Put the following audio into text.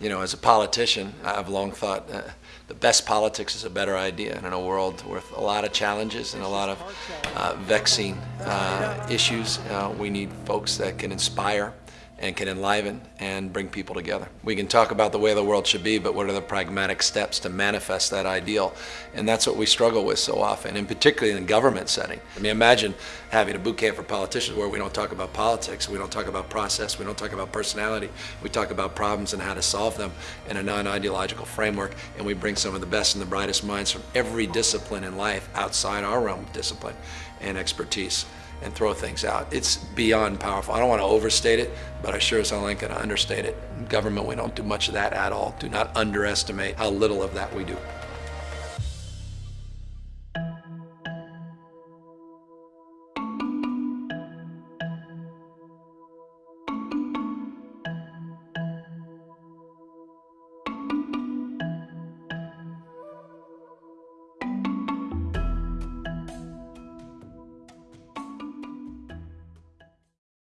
You know, as a politician, I've long thought uh, the best politics is a better idea. And in a world with a lot of challenges and a lot of uh, vexing uh, issues, uh, we need folks that can inspire and can enliven and bring people together. We can talk about the way the world should be, but what are the pragmatic steps to manifest that ideal? And that's what we struggle with so often, and particularly in the government setting. I mean, imagine having a boot camp for politicians where we don't talk about politics, we don't talk about process, we don't talk about personality, we talk about problems and how to solve them in a non-ideological framework, and we bring some of the best and the brightest minds from every discipline in life outside our realm of discipline and expertise and throw things out. It's beyond powerful. I don't want to overstate it, but I sure as hell ain't going to understate it. In government, we don't do much of that at all. Do not underestimate how little of that we do.